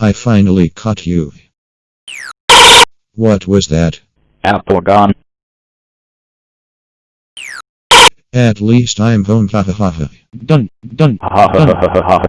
I finally caught you. What was that? Apple gone. At least I'm home. Ha ha ha. Done, done, ha ha ha ha ha.